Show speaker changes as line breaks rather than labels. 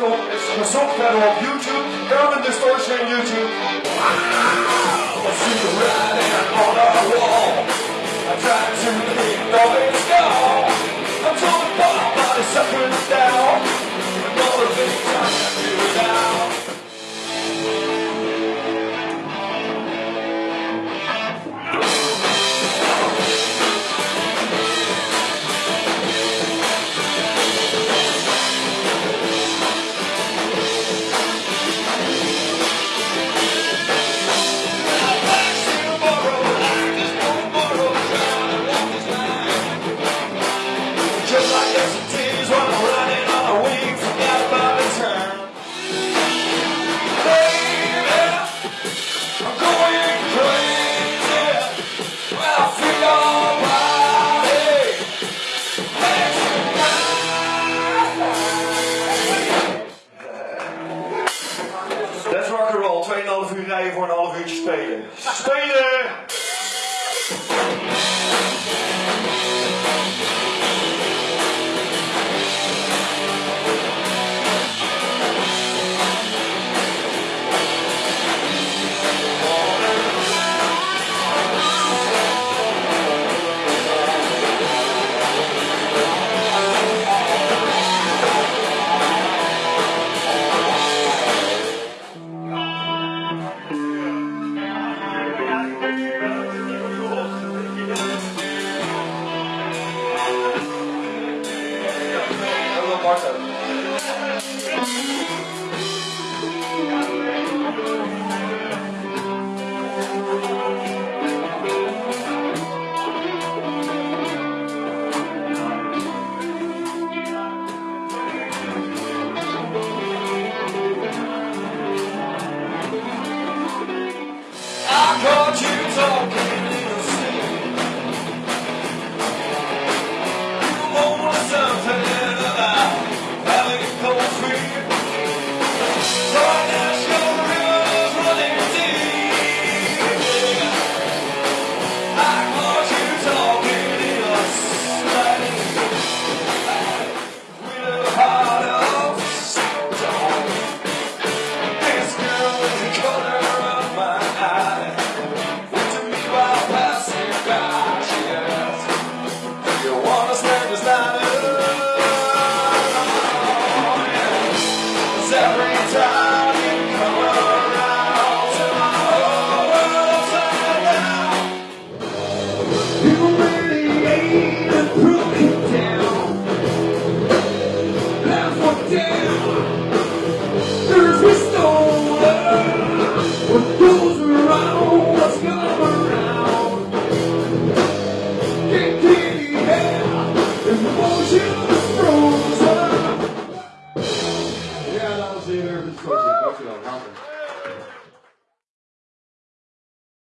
Michael, it's on SoundCloud on YouTube, Urban Distortion YouTube. Let's rock and roll. 2,5 uur rijden voor een half uurtje spelen. Spelen! I caught you. every time.
Yeah, that was the American Treasure. Buffalo,